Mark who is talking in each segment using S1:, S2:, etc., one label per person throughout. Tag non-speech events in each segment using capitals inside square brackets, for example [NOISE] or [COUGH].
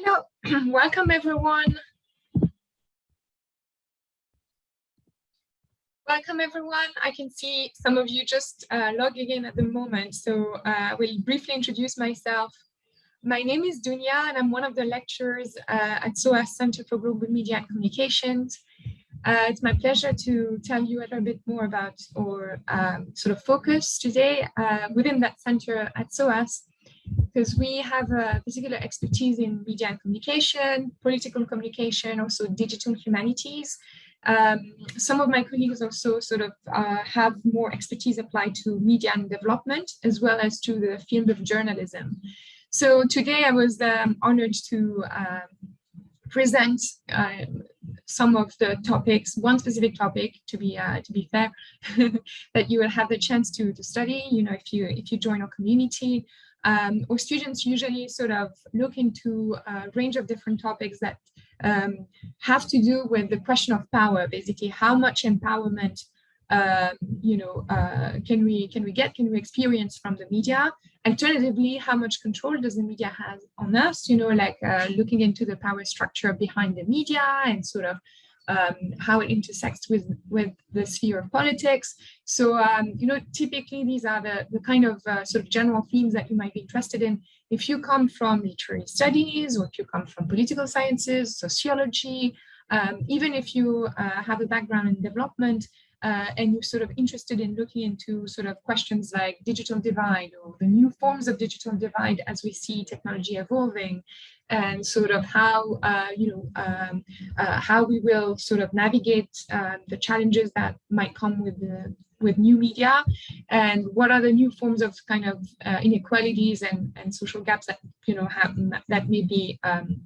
S1: Hello, [CLEARS THROAT] welcome everyone. Welcome everyone. I can see some of you just uh, logging in at the moment, so uh, I will briefly introduce myself. My name is Dunia and I'm one of the lecturers uh, at SOAS Center for Global Media and Communications. Uh, it's my pleasure to tell you a little bit more about our um, sort of focus today uh, within that center at SOAS because we have a particular expertise in media and communication, political communication, also digital humanities. Um, some of my colleagues also sort of uh, have more expertise applied to media and development, as well as to the field of journalism. So today I was um, honored to um, present uh, some of the topics, one specific topic to be uh, to be fair, [LAUGHS] that you will have the chance to to study. You know, if you if you join our community, um, or students usually sort of look into a range of different topics that um, have to do with the question of power, basically how much empowerment um, you know, uh, can we can we get, can we experience from the media? Alternatively, how much control does the media have on us? You know, like uh, looking into the power structure behind the media and sort of um, how it intersects with, with the sphere of politics. So, um, you know, typically these are the, the kind of uh, sort of general themes that you might be interested in. If you come from literary studies or if you come from political sciences, sociology, um, even if you uh, have a background in development, uh, and you're sort of interested in looking into sort of questions like digital divide or the new forms of digital divide as we see technology evolving and sort of how uh, you know um, uh, how we will sort of navigate uh, the challenges that might come with the with new media and what are the new forms of kind of uh, inequalities and and social gaps that you know have that may be um,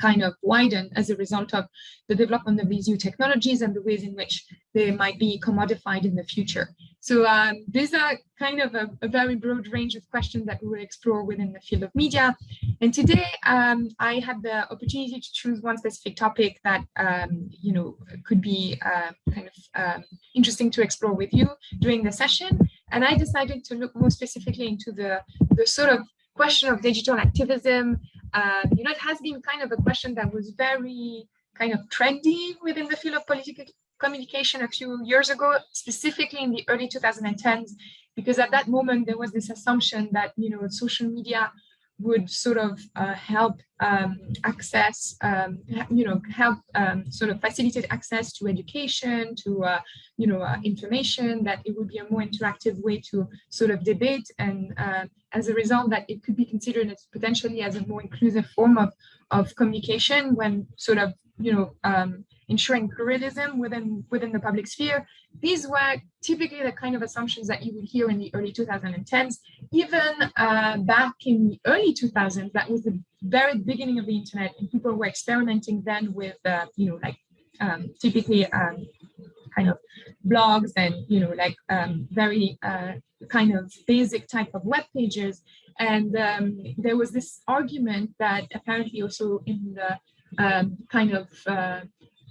S1: kind of widen as a result of the development of these new technologies and the ways in which they might be commodified in the future. So um, these are kind of a, a, very broad range of questions that we will explore within the field of media. And today um, I had the opportunity to choose one specific topic that, um, you know, could be uh, kind of um, interesting to explore with you during the session. And I decided to look more specifically into the, the sort of question of digital activism um, you know, it has been kind of a question that was very kind of trendy within the field of political communication a few years ago, specifically in the early 2010s, because at that moment there was this assumption that, you know, social media would sort of uh, help um, access, um, you know, help um, sort of facilitate access to education, to, uh, you know, uh, information, that it would be a more interactive way to sort of debate. And uh, as a result, that it could be considered as potentially as a more inclusive form of, of communication when sort of, you know, um, ensuring pluralism within, within the public sphere. These were typically the kind of assumptions that you would hear in the early 2010s. Even uh, back in the early 2000s, that was the very beginning of the internet, and people were experimenting then with, uh, you know, like um, typically um, kind of blogs and, you know, like um, very uh, kind of basic type of web pages. And um, there was this argument that apparently also in the um, kind of uh,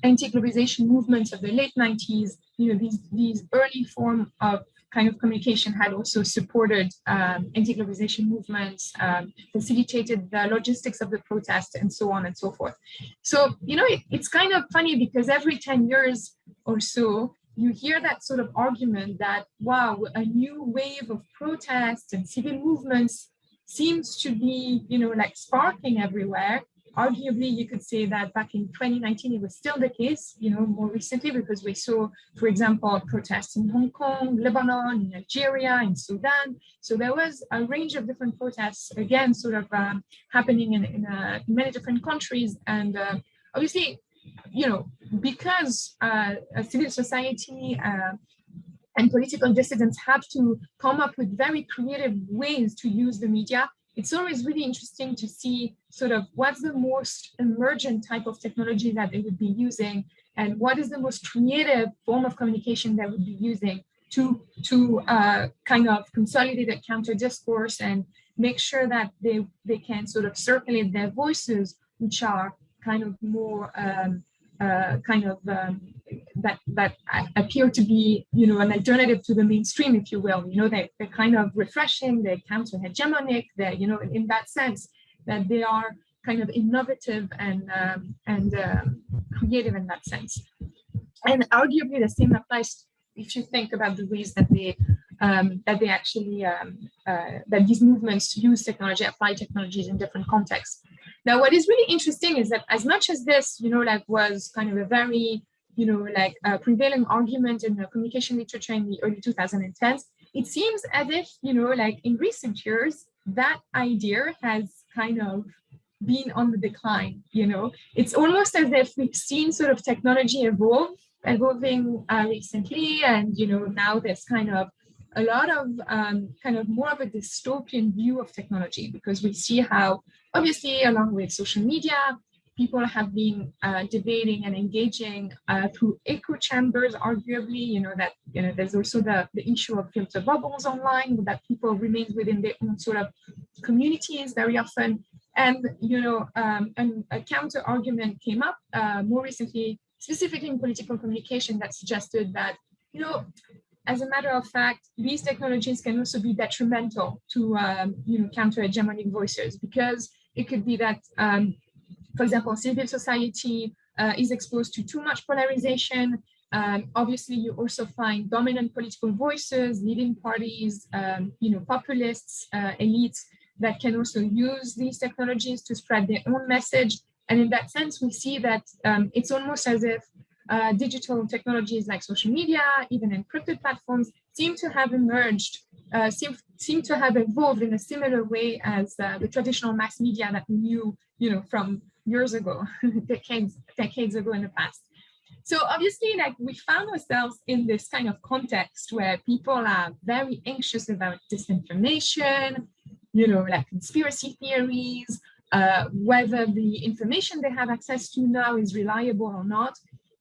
S1: anti-globalization movements of the late 90s, you know, these, these early form of kind of communication had also supported um, anti-globalization movements, um, facilitated the logistics of the protest and so on and so forth. So, you know, it, it's kind of funny because every 10 years or so, you hear that sort of argument that, wow, a new wave of protests and civil movements seems to be, you know, like sparking everywhere arguably you could say that back in 2019 it was still the case you know more recently because we saw for example protests in hong kong lebanon in algeria in sudan. So there was a range of different protests again sort of um, happening in, in, uh, many different countries. And uh, obviously you know because uh, civil society uh, and political dissidents have to come up with very creative ways to use the media it's always really interesting to see sort of what's the most emergent type of technology that they would be using and what is the most creative form of communication that would be using to, to uh, kind of consolidate a counter discourse and make sure that they, they can sort of circulate their voices, which are kind of more um, uh, kind of um, that that appear to be you know an alternative to the mainstream if you will you know they, they're kind of refreshing they're counter hegemonic they're you know in that sense that they are kind of innovative and um, and um, creative in that sense. And arguably the same applies if you think about the ways that they um, that they actually um, uh, that these movements use technology, apply technologies in different contexts. Now, what is really interesting is that as much as this, you know, like was kind of a very, you know, like a prevailing argument in the communication literature in the early 2010s, it seems as if, you know, like in recent years, that idea has kind of been on the decline, you know, it's almost as if we've seen sort of technology evolve, evolving uh, recently, and, you know, now there's kind of a lot of um, kind of more of a dystopian view of technology because we see how obviously along with social media people have been uh, debating and engaging uh, through echo chambers arguably you know that you know there's also the, the issue of filter bubbles online that people remain within their own sort of communities very often. And you know um, and a counter argument came up uh, more recently specifically in political communication that suggested that you know as a matter of fact, these technologies can also be detrimental to um, you know, counter-hegemonic voices because it could be that, um, for example, civil society uh, is exposed to too much polarization. Um, obviously, you also find dominant political voices, leading parties, um, you know, populists, uh, elites that can also use these technologies to spread their own message. And in that sense, we see that um, it's almost as if uh, digital technologies like social media, even encrypted platforms, seem to have emerged, uh, seem, seem to have evolved in a similar way as uh, the traditional mass media that we knew, you know, from years ago, [LAUGHS] decades, decades ago in the past. So obviously, like we found ourselves in this kind of context where people are very anxious about disinformation, you know, like conspiracy theories, uh, whether the information they have access to now is reliable or not,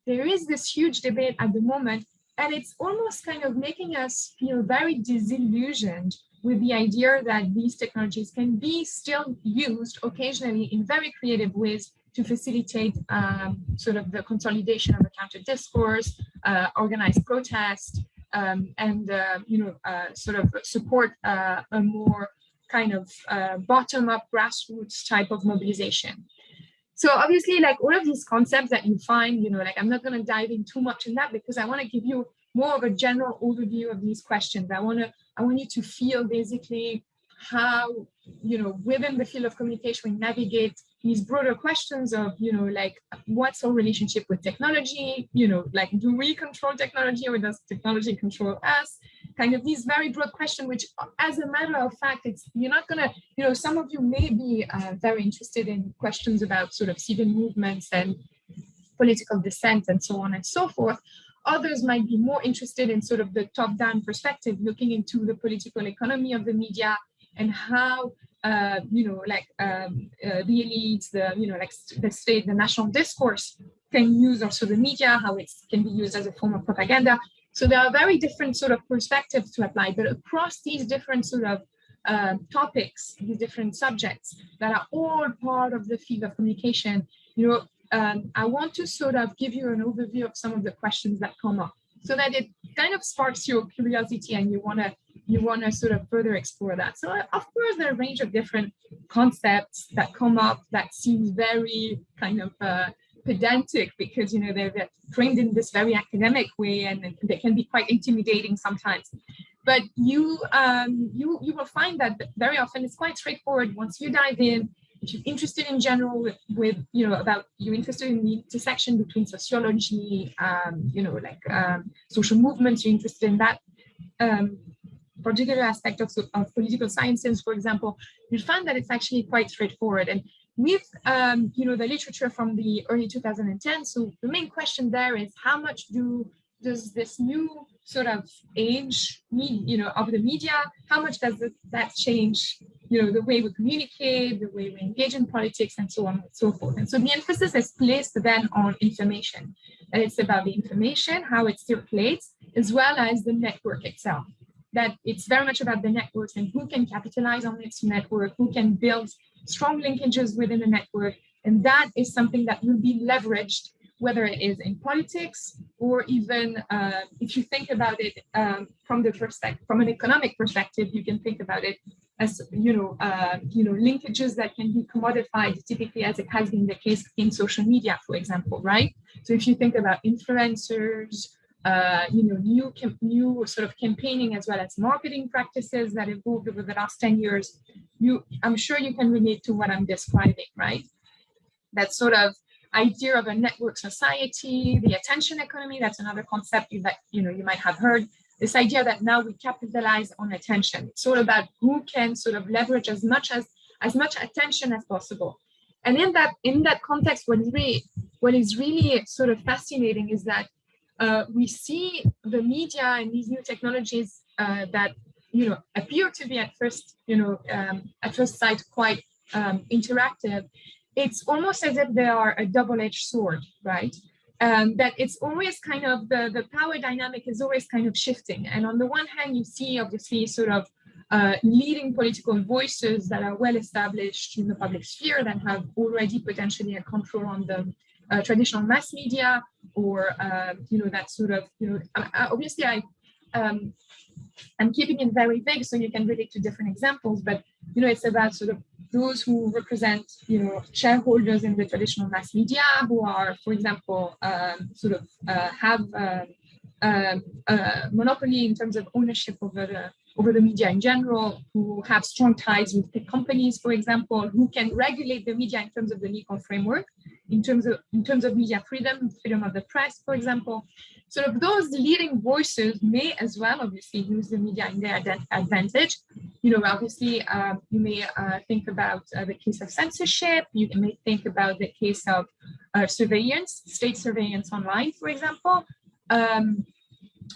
S1: there is this huge debate at the moment, and it's almost kind of making us feel very disillusioned with the idea that these technologies can be still used occasionally in very creative ways to facilitate um, sort of the consolidation of a counter discourse, uh, organized protest, um, and uh, you know uh, sort of support uh, a more kind of uh, bottom-up grassroots type of mobilization. So obviously, like all of these concepts that you find, you know, like I'm not going to dive in too much in that because I want to give you more of a general overview of these questions. I want to, I want you to feel basically how, you know, within the field of communication, we navigate these broader questions of, you know, like what's our relationship with technology? You know, like do we control technology or does technology control us? Kind of these very broad questions, which as a matter of fact, it's you're not gonna, you know, some of you may be uh, very interested in questions about sort of civil movements and political dissent and so on and so forth. Others might be more interested in sort of the top-down perspective, looking into the political economy of the media and how uh, you know, like um, uh, the elites, the, you know, like the state, the national discourse can use also the media, how it can be used as a form of propaganda. So there are very different sort of perspectives to apply, but across these different sort of uh, topics, these different subjects that are all part of the field of communication, you know, um, I want to sort of give you an overview of some of the questions that come up so that it kind of sparks your curiosity and you want to you want to sort of further explore that. So of course, there are a range of different concepts that come up that seems very kind of uh, pedantic because you know they're, trained in this very academic way and they can be quite intimidating sometimes. But you um, you you will find that very often it's quite straightforward. Once you dive in if you're interested in general with, with you know about you're interested in the intersection between sociology um, you know like um, social movements you're interested in that um, particular aspect of, of political sciences for example you'll find that it's actually quite straightforward. And with um, you know the literature from the early 2010 so the main question there is how much do does this new sort of age you know of the media? How much does that change you know the way we communicate the way we engage in politics and so on and so forth? And so the emphasis is placed then on information. And it's about the information how it circulates as well as the network itself. That it's very much about the networks and who can capitalize on its network who can build strong linkages within the network. And that is something that will be leveraged, whether it is in politics or even uh, if you think about it um, from the perspective, from an economic perspective, you can think about it as you know, uh, you know, linkages that can be commodified, typically as it has been the case in social media, for example, right? So if you think about influencers, uh, you know, new new sort of campaigning as well as marketing practices that evolved over the last 10 years, you I'm sure you can relate to what I'm describing, right? That sort of idea of a network society, the attention economy, that's another concept that you know you might have heard this idea that now we capitalize on attention. It's all about who can sort of leverage as much as as much attention as possible. And in that in that context, what is really what is really sort of fascinating is that uh, we see the media and these new technologies uh, that you know appear to be at first you know um, at first sight quite um, interactive. It's almost as if they are a double-edged sword, right? um, that it's always kind of the, the power dynamic is always kind of shifting. And on the one hand, you see obviously sort of uh, leading political voices that are well established in the public sphere that have already potentially a control on the uh, traditional mass media or, uh, you know, that sort of, you know, obviously I, um, I'm keeping it very vague so you can relate to different examples, but, you know, it's about sort of those who represent, you know, shareholders in the traditional mass media who are, for example, um, sort of uh, have uh, um, a monopoly in terms of ownership over the over the media in general, who have strong ties with tech companies, for example, who can regulate the media in terms of the legal framework, in terms of in terms of media freedom, freedom of the press, for example. Sort of those leading voices may as well obviously use the media in their advantage. You know, obviously um, you may uh, think about uh, the case of censorship, you may think about the case of uh, surveillance, state surveillance online, for example. Um,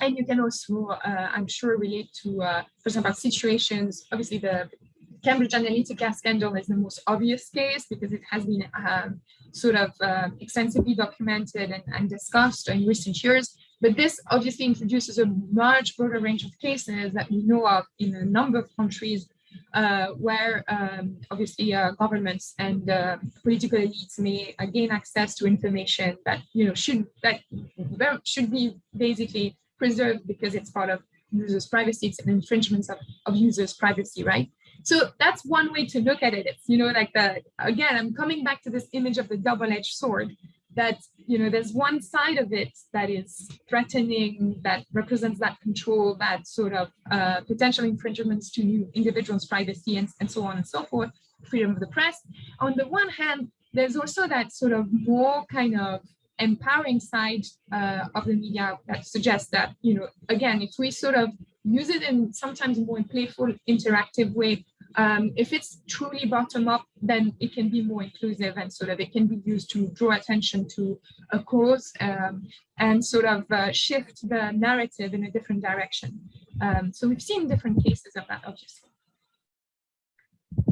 S1: and you can also, uh, I'm sure, relate to, uh, for example, situations, obviously the Cambridge Analytica scandal is the most obvious case because it has been um, sort of uh, extensively documented and, and, discussed in recent years. But this obviously introduces a much broader range of cases that we know of in a number of countries uh, where um, obviously uh, governments and uh, political elites may uh, gain access to information that you know should that should be basically preserved because it's part of users' privacy, it's an infringement of, of users' privacy, right? So that's one way to look at it. It's, you know, like the, again, I'm coming back to this image of the double-edged sword that, you know, there's one side of it that is threatening, that represents that control, that sort of uh, potential infringements to individuals' privacy and, and so on and so forth, freedom of the press. On the one hand, there's also that sort of more kind of empowering side uh, of the media that suggests that, you know, again, if we sort of use it in sometimes more playful, interactive way, um, if it's truly bottom up, then it can be more inclusive and sort of it can be used to draw attention to a cause um, and sort of uh, shift the narrative in a different direction. Um, so we've seen different cases of that, obviously.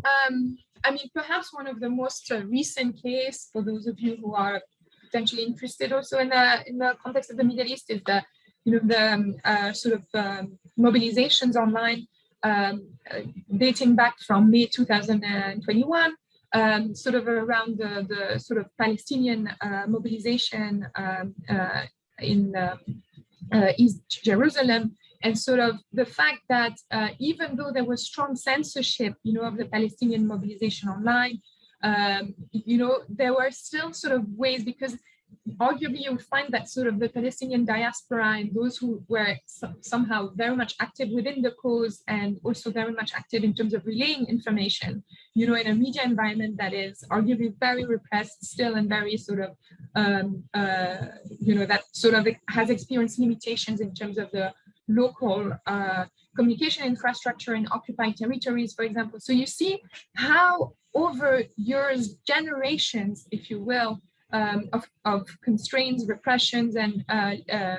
S1: Um, I mean, perhaps one of the most uh, recent case for those of you who are potentially interested also in the in the context of the Middle East is the you know the um, uh, sort of um, mobilizations online um, uh, dating back from May 2021, um, sort of around the, the sort of Palestinian uh, mobilization um, uh, in East Jerusalem, and sort of the fact that even though there was strong censorship, you know, of the Palestinian mobilization online, um, you know, there were still sort of ways because arguably you would find that sort of the Palestinian diaspora and those who were somehow very much active within the cause and also very much active in terms of relaying information, you know, in a media environment that is arguably very repressed still and very sort of, um, uh, you know, that sort of has experienced limitations in terms of the local uh, communication infrastructure in occupied territories, for example. So you see how over years, generations, if you will, um, of, of, constraints, repressions, and uh, uh,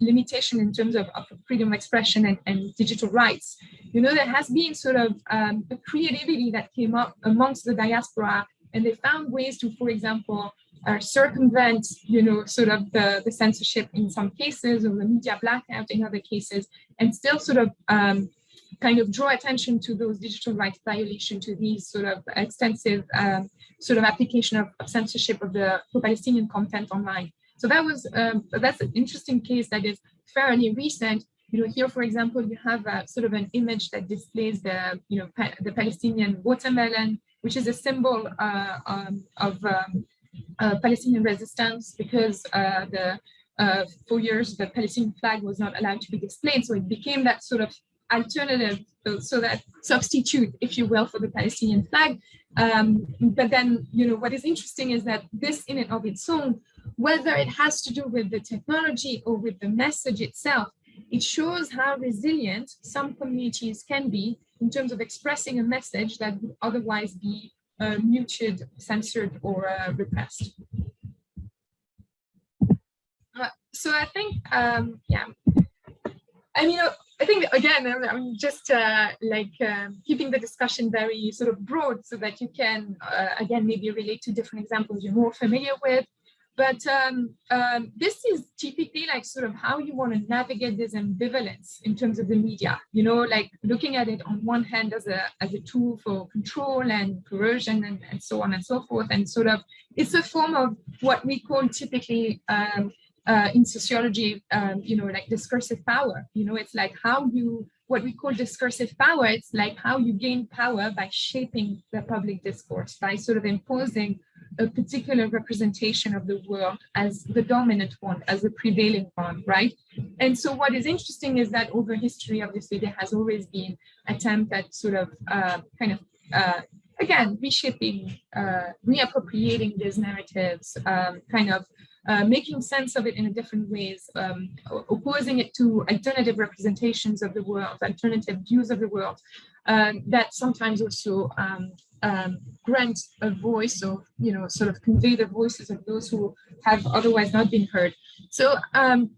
S1: limitation in terms of, of, freedom of expression and, and, digital rights. You know, there has been sort of um, a creativity that came up amongst the diaspora, and they found ways to, for example, uh, circumvent, you know, sort of the, the censorship in some cases or the media blackout in other cases, and still sort of um, kind of draw attention to those digital rights violation to these sort of extensive um, sort of application of, of censorship of the Palestinian content online. So that was um, that's an interesting case that is fairly recent. you know, here, for example, you have a, sort of an image that displays the, you know, pa the Palestinian watermelon, which is a symbol uh, um, of um, uh, Palestinian resistance because uh, the uh, for years the Palestinian flag was not allowed to be displayed. So it became that sort of alternative, so that substitute, if you will, for the Palestinian flag. Um, but then, you know, what is interesting is that this in and of its own, whether it has to do with the technology or with the message itself, it shows how resilient some communities can be in terms of expressing a message that would otherwise be uh, muted, censored, or uh, repressed. Uh, so I think, um, yeah, I mean, I think again, I'm just uh, like um, keeping the discussion very sort of broad so that you can, uh, again, maybe relate to different examples you're more familiar with. But um, um, this is typically like sort of how you want to navigate this ambivalence in terms of the media, you know, like looking at it on one hand as a, as a tool for control and coercion and, and so on and so forth. And sort of it's a form of what we call typically um, uh, in sociology, um, you know, like discursive power, you know, it's like how you, what we call discursive power, it's like how you gain power by shaping the public discourse, by sort of imposing a particular representation of the world as the dominant one, as the prevailing one, right? And so what is interesting is that over history, obviously, there has always been attempt at sort of uh, kind of, uh, again, reshaping, uh, reappropriating these narratives, um, kind of uh, making sense of it in a different ways, um, opposing it to alternative representations of the world, alternative views of the world, um, that sometimes also um, um, grant a voice or, you know, sort of convey the voices of those who have otherwise not been heard. So, um,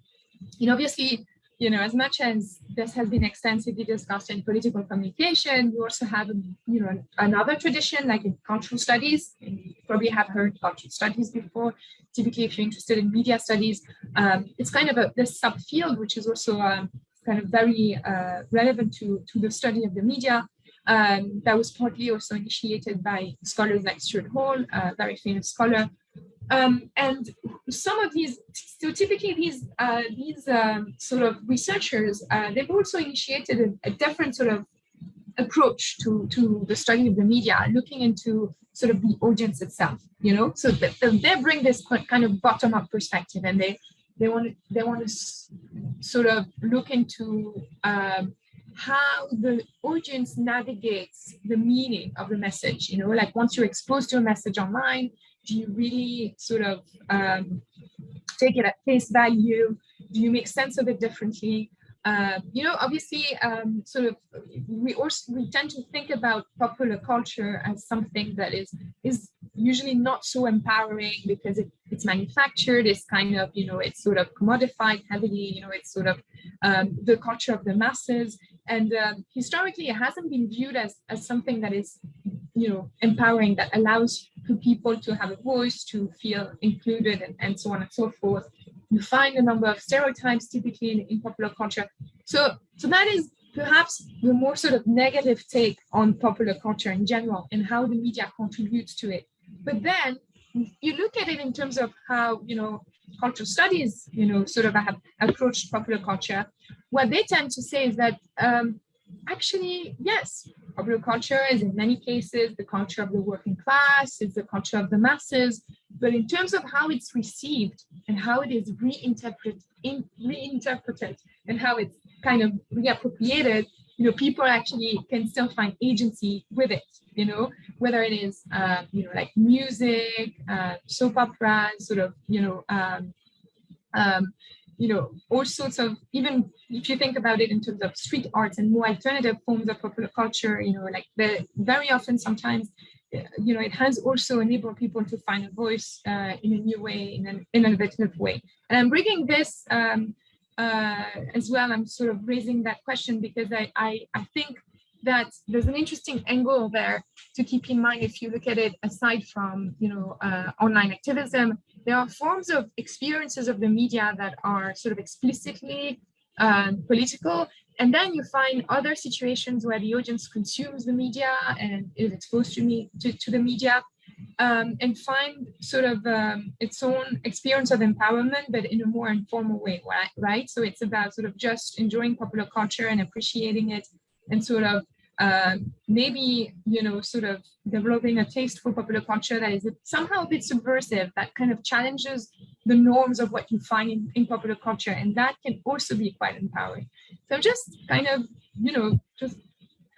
S1: you know, obviously, you know, as much as this has been extensively discussed in political communication, you also have, you know, another tradition like in cultural studies. You probably have heard cultural studies before. Typically, if you're interested in media studies, um, it's kind of a this subfield, which is also um, kind of very uh, relevant to, to the study of the media. Um, that was partly also initiated by scholars like Stuart Hall, a very famous scholar. Um, and some of these, so typically these uh, these um, sort of researchers, uh, they've also initiated a, a, different sort of approach to, to the study of the media, looking into sort of the audience itself, you know, so that they bring this kind of bottom-up perspective and they they want to they want to sort of look into um, how the audience navigates the meaning of the message you know? Like once you're exposed to a message online do you really sort of um, take it at face value do you make sense of it differently uh, you know, obviously, um, sort of, we also we tend to think about popular culture as something that is is usually not so empowering because it, it's manufactured. It's kind of, you know, it's sort of commodified heavily. You know, it's sort of um, the culture of the masses. And um, historically, it hasn't been viewed as as something that is, you know, empowering that allows people to have a voice, to feel included, and, and so on and so forth you find a number of stereotypes typically in, in popular culture. So, so that is perhaps the more sort of negative take on popular culture in general and how the media contributes to it. But then you look at it in terms of how, you know, cultural studies, you know, sort of have approached popular culture. What they tend to say is that um, actually, yes, popular culture is in many cases the culture of the working class, it's the culture of the masses, but in terms of how it's received and how it is reinterpreted, in, reinterpreted and how it's kind of reappropriated, you know, people actually can still find agency with it, you know, whether it is, uh, you know, like music, uh, soap opera, sort of, you know, um, um, you know, all sorts of, even if you think about it in terms of street arts and more alternative forms of popular culture, you know, like the very often sometimes, you know, it has also enabled people to find a voice uh, in a new way, in an innovative way. And I'm bringing this um, uh, as well. I'm sort of raising that question because I, I, I think that there's an interesting angle there to keep in mind if you look at it aside from, you know, uh, online activism there are forms of experiences of the media that are sort of explicitly um, political. And then you find other situations where the audience consumes the media and is exposed to me to, to the media. um, and find sort of um, its own experience of empowerment, but in a more informal way, right? right? So it's about sort of just enjoying popular culture and appreciating it and sort of uh, maybe, you know, sort of developing a taste for popular culture that is somehow a bit subversive, that kind of challenges the norms of what you find in, in popular culture. And that can also be quite empowering. So I'm just kind of, you know, just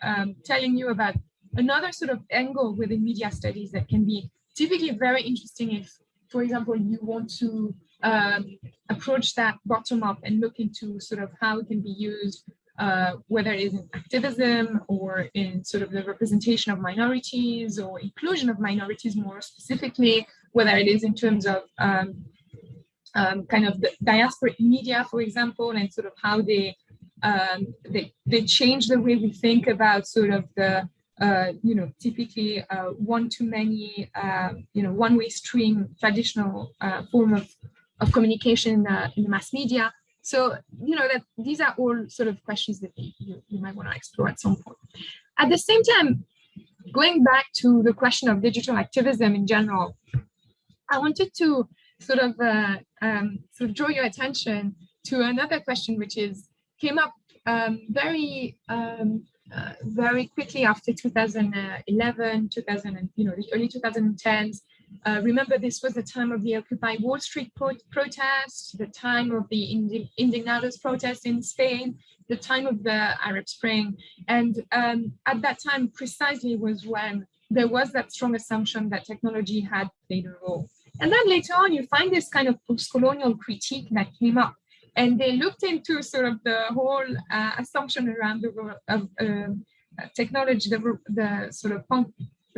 S1: um, telling you about another sort of angle within media studies that can be typically very interesting if, for example, you want to um, approach that bottom up and look into sort of how it can be used, uh, whether it is in activism or in sort of the representation of minorities or inclusion of minorities more specifically, whether it is in terms of um, um, kind of the diasporic media, for example, and sort of how they um, they, they change the way we think about sort of the uh, you know, typically uh, one-to-many, uh, you know, one-way stream traditional uh, form of, of communication in the mass media. So, you know, that these are all sort of questions that you, you might want to explore at some point. At the same time, going back to the question of digital activism in general, I wanted to sort of uh, um, sort of draw your attention to another question, which is came up um, very um, uh, very quickly after 2011, 2000, and, you know, the early 2010s. Uh, remember, this was the time of the Occupy Wall Street pro protests, the time of the Indignados protests in Spain, the time of the Arab Spring. And um, at that time, precisely was when there was that strong assumption that technology had played a role. And then later on, you find this kind of post-colonial critique that came up and they looked into sort of the whole uh, assumption around the role of um, technology, the, the sort of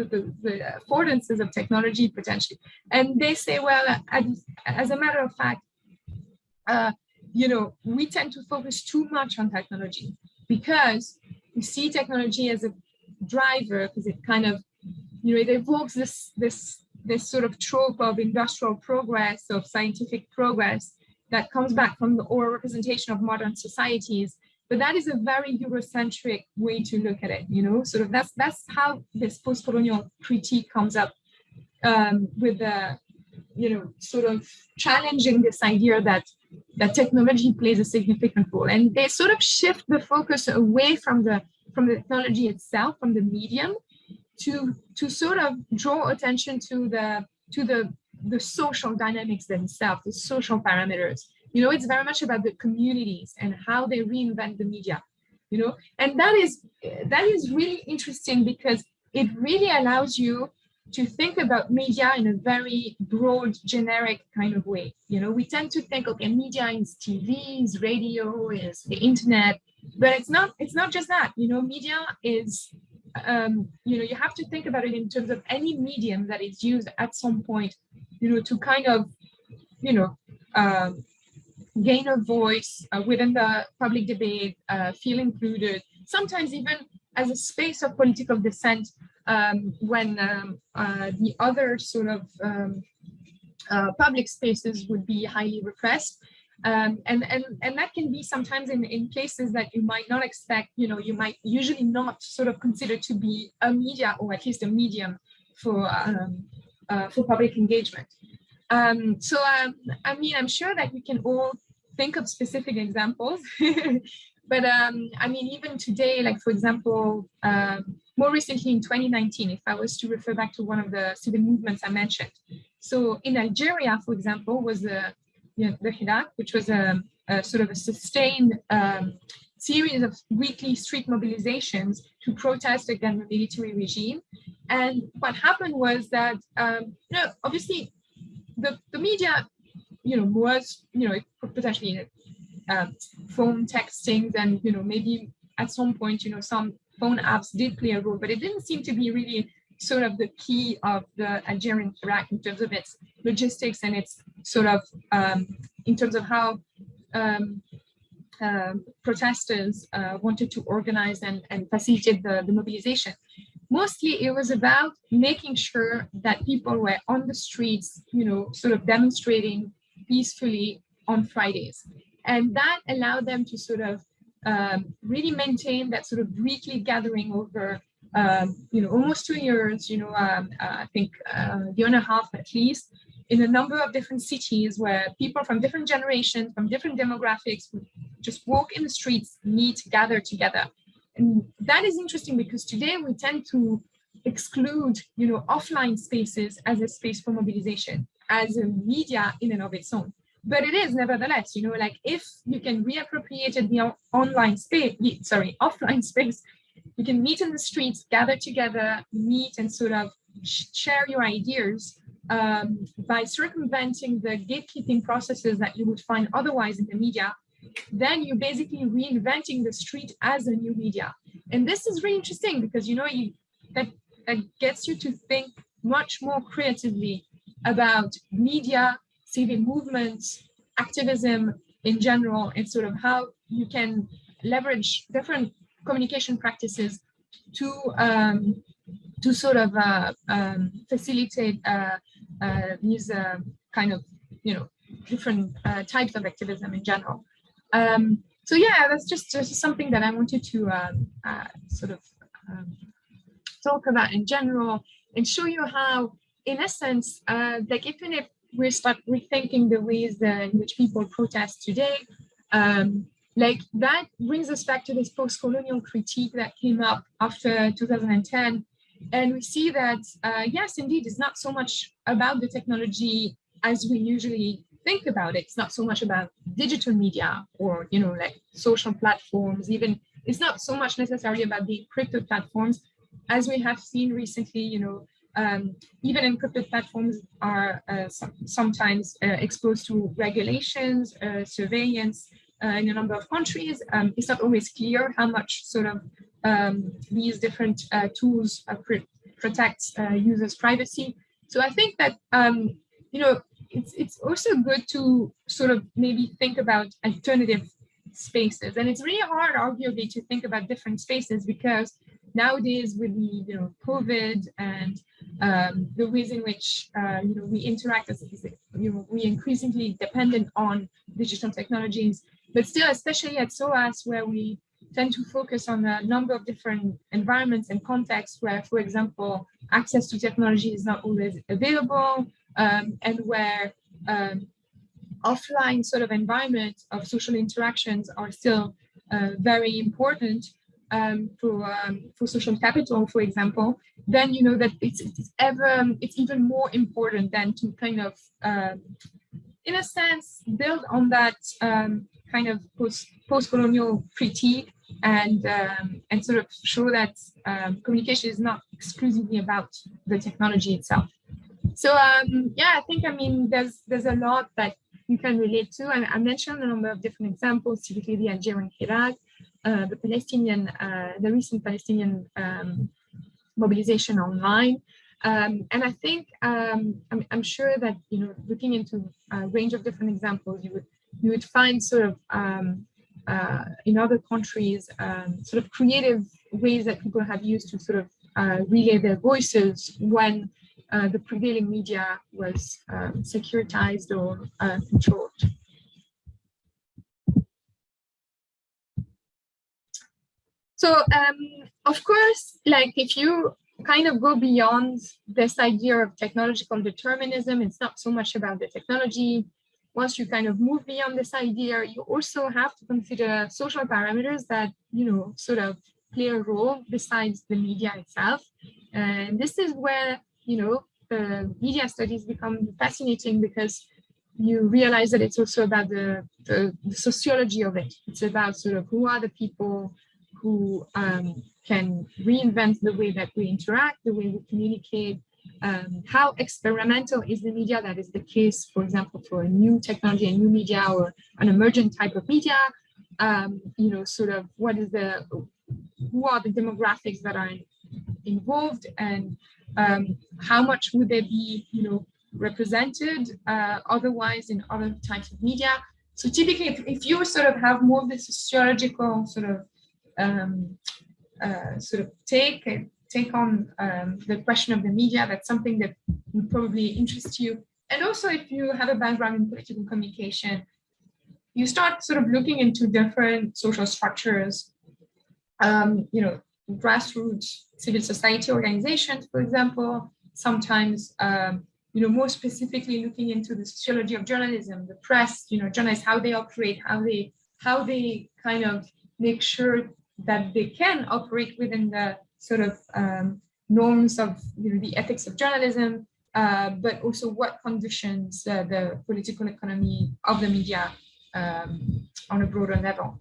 S1: the, the, affordances of technology potentially. And they say, well, as, as a matter of fact, uh, you know, we tend to focus too much on technology because we see technology as a driver because it kind of, you know, it evokes this, this, this sort of trope of industrial progress, of scientific progress, that comes back from the oral representation of modern societies. But that is a very Eurocentric way to look at it, you know, sort of that's that's how this post-colonial critique comes up um, with the, you know, sort of challenging this idea that that technology plays a significant role. And they sort of shift the focus away from the from the technology itself, from the medium, to to sort of draw attention to the to the the social dynamics themselves, the social parameters. You know, it's very much about the communities and how they reinvent the media, you know, and that is that is really interesting because it really allows you to think about media in a very broad, generic kind of way. You know, we tend to think, okay, media is TV, is radio, is the internet, but it's not, it's not just that, you know, media is, um, you know, you have to think about it in terms of any medium that is used at some point you know, to kind of, you know, um, gain a voice uh, within the public debate, uh, feel included, sometimes even as a space of political dissent um, when um, uh, the other sort of um, uh, public spaces would be highly repressed. Um, and, and, and that can be sometimes in, in places that you might not expect, you know, you might usually not sort of consider to be a media or at least a medium for um, uh, for public engagement. Um, so, um, I mean, I'm sure that we can all think of specific examples, [LAUGHS] but um, I mean, even today, like for example, um, more recently in 2019, if I was to refer back to one of the student movements I mentioned. So in Algeria, for example, was the, you know, the Hirak, which was a, a, sort of a sustained um, series of weekly street mobilizations to protest against the military regime. And what happened was that, um, you know, obviously the, the media, you know, was, you know, potentially um, phone texting and, you know, maybe at some point, you know, some phone apps did play a role, but it didn't seem to be really sort of the key of the Algerian Hirak in terms of its logistics and its sort of, um, in terms of how um, uh, protesters uh, wanted to organize and, and facilitate the, the mobilization. Mostly it was about making sure that people were on the streets, you know, sort of demonstrating peacefully on Fridays. And that allowed them to sort of um, really maintain that sort of weekly gathering over um, you know, almost two years, you know, um, uh, I think uh, a year and a half at least, in a number of different cities where people from different generations, from different demographics, would just walk in the streets, meet, gather together. And that is interesting because today we tend to exclude, you know, offline spaces as a space for mobilization, as a media in and of its own. But it is nevertheless, you know, like if you can reappropriate the online space, sorry, [LAUGHS] offline space, you can meet in the streets, gather together, meet and sort of share your ideas um, by circumventing the gatekeeping processes that you would find otherwise in the media, then you're basically reinventing the street as a new media. And this is really interesting because, you know, you, that, that gets you to think much more creatively about media, civic movements, activism in general, and sort of how you can leverage different communication practices to um, to sort of uh, um, facilitate uh, uh, these uh, kind of, you know, different uh, types of activism in general. Um, so yeah, that's just, just something that I wanted to um, uh, sort of um, talk about in general and show you how, in essence, like even if we start rethinking the ways in which people protest today, um, like that brings us back to this post-colonial critique that came up after 2010 and we see that, uh, yes, indeed, it's not so much about the technology as we usually think about it. It's not so much about digital media or, you know, like social platforms, even it's not so much necessarily about the crypto platforms. As we have seen recently, you know, um, even encrypted platforms are uh, some, sometimes uh, exposed to regulations, uh, surveillance uh, in a number of countries. Um, it's not always clear how much sort of um, these different uh, tools pr protect users' privacy. So I think that, um, you know, it's, it's also good to sort of maybe think about alternative spaces. And it's really hard, arguably, to think about different spaces because nowadays with the, you know, COVID and um, the ways in which, uh, you know, we interact as, you know, we increasingly dependent on digital technologies, but still, especially at SOAS, where we tend to focus on a number of different environments and contexts where, for example, access to technology is not always available um, and where um, offline sort of environment of social interactions are still uh, very important um, for um, for social capital, for example, then you know that it's, it's ever it's even more important than to kind of, uh, in a sense, build on that um, kind of post post-colonial critique and um, and sort of show that um, communication is not exclusively about the technology itself. So um, yeah, I think I mean there's there's a lot that you can relate to, and I mentioned a number of different examples, typically the Algerian Hirak, uh, the Palestinian, uh, the recent Palestinian um, mobilization online. Um, and I think um, I'm, I'm, sure that you know looking into a range of different examples, you would you would find sort of um, uh, in other countries, um, sort of creative ways that people have used to sort of uh, relay their voices when uh, the prevailing media was um, securitized or uh, controlled. So, um, of course, like if you kind of go beyond this idea of technological determinism, it's not so much about the technology, once you kind of move beyond this idea, you also have to consider social parameters that, you know, sort of play a role besides the media itself. And this is where, you know, the media studies become fascinating because you realize that it's also about the, the, the sociology of it. It's about sort of who are the people who um, can reinvent the way that we interact, the way we communicate, um, how experimental is the media that is the case, for example, for a new technology, a new media or an emergent type of media, um, you know, sort of what is the, who are the demographics that are involved and um, how much would they be, you know, represented uh, otherwise in other types of media. So typically, if, if you sort of have more of the sociological sort of um, uh, sort of take take on um, the question of the media. That's something that would probably interest you. And also if you have a background in political communication, you start sort of looking into different social structures, um, you know, grassroots civil society organizations, for example, sometimes, um, you know, more specifically looking into the sociology of journalism, the press, you know, journalists, how they operate, how they, how they kind of make sure that they can operate within the sort of um, norms of you know, the ethics of journalism, uh, but also what conditions uh, the political economy of the media um, on a broader level.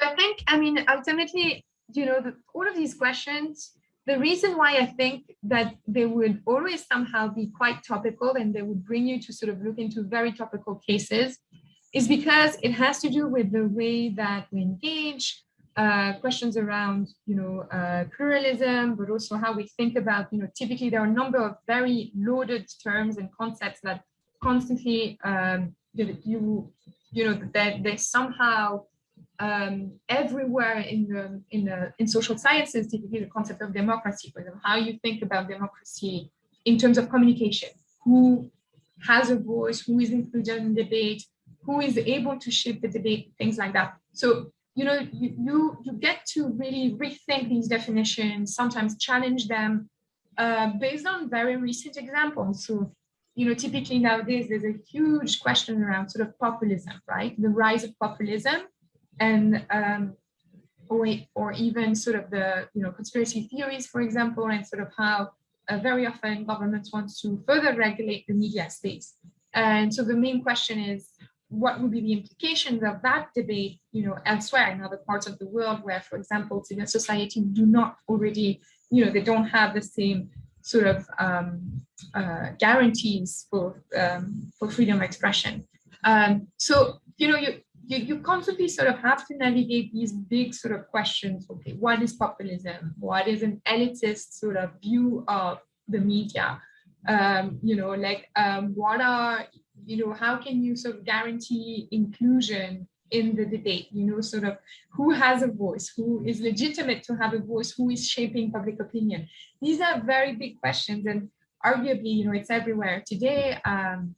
S1: I think, I mean, ultimately, you know, the, all of these questions, the reason why I think that they would always somehow be quite topical and they would bring you to sort of look into very topical cases is because it has to do with the way that we engage, uh, questions around, you know, uh, pluralism, but also how we think about, you know, typically there are a number of very loaded terms and concepts that constantly, um, you, you know, that they somehow um, everywhere in the in the in social sciences, typically the concept of democracy, for example, how you think about democracy in terms of communication, who has a voice, who is included in debate, who is able to shape the debate, things like that. So you know, you, you, you get to really rethink these definitions, sometimes challenge them uh, based on very recent examples. So, you know, typically nowadays there's a huge question around sort of populism, right? The rise of populism and um, or, or even sort of the, you know, conspiracy theories, for example, and sort of how uh, very often governments want to further regulate the media space. And so the main question is, what would be the implications of that debate, you know, elsewhere in other parts of the world where, for example, civil society do not already, you know, they don't have the same sort of um, uh, guarantees for um, for freedom of expression. Um, so, you know, you, you, you constantly sort of have to navigate these big sort of questions. Okay, what is populism? What is an elitist sort of view of the media? Um, you know, like um, what are you know, how can you sort of guarantee inclusion in the debate, you know, sort of who has a voice, who is legitimate to have a voice, who is shaping public opinion. These are very big questions and arguably, you know, it's everywhere today. Um,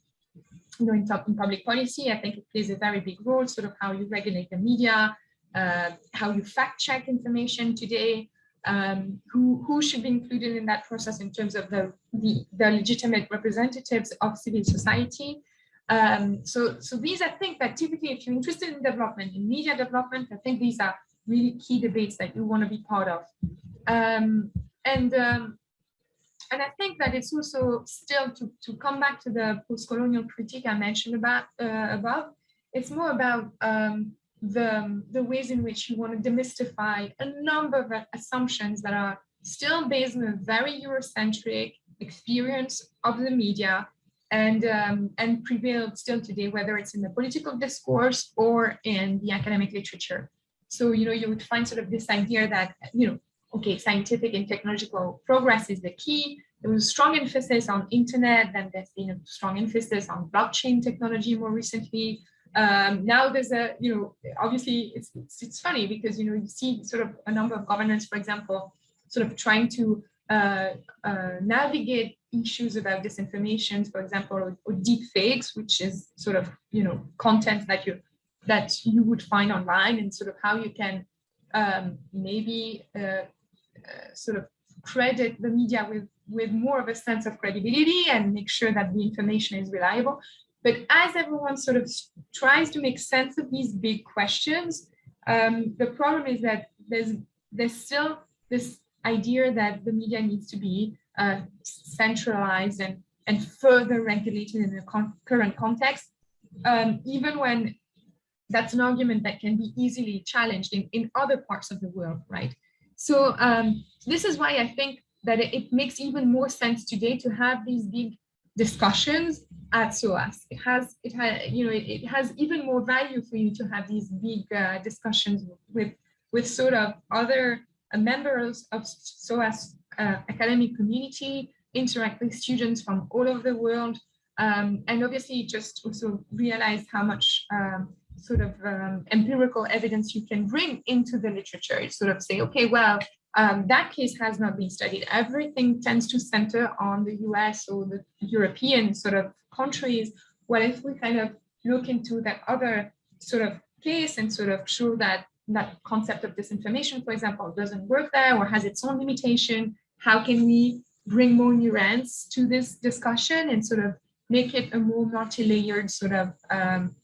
S1: you know, in, top, in public policy, I think it plays a very big role, sort of how you regulate the media, uh, how you fact check information today, um, who, who should be included in that process in terms of the, the, the legitimate representatives of civil society. Um, so, so these, I think that typically if you're interested in development, in media development, I think these are really key debates that you want to be part of. Um, and, um, and I think that it's also still to, to come back to the post-colonial critique I mentioned about uh, above, it's more about um, the, the ways in which you want to demystify a number of assumptions that are still based on a very Eurocentric experience of the media and um, and prevailed still today, whether it's in the political discourse or in the academic literature. So you know you would find sort of this idea that you know okay scientific and technological progress is the key. There was a strong emphasis on internet, then there's been a strong emphasis on blockchain technology more recently. Um, now there's a, you know, obviously it's, it's, it's funny because, you know, you see sort of a number of governments, for example, sort of trying to uh, uh, navigate issues about disinformation, for example, or, or deep fakes, which is sort of, you know, content that you that you would find online and sort of how you can um, maybe uh, uh, sort of credit the media with with more of a sense of credibility and make sure that the information is reliable. But as everyone sort of tries to make sense of these big questions, um, the problem is that there's there's still this idea that the media needs to be uh, centralized and, and further regulated in the con current context, um, even when that's an argument that can be easily challenged in, in other parts of the world, right? So um, this is why I think that it, it, makes even more sense today to have these big discussions at SOAS. It has, it has, you know, it, it has even more value for you to have these big uh, discussions with, with sort of other uh, members of SOAS uh, academic community, interact with students from all over the world, um, and obviously just also realize how much um, sort of um, empirical evidence you can bring into the literature. Sort of say, okay, well, um, that case has not been studied. Everything tends to center on the US or the European sort of countries. What if we kind of look into that other sort of case and sort of show that that concept of disinformation, for example, doesn't work there or has its own limitation. How can we bring more nuance to this discussion and sort of make it a more multi-layered sort of um,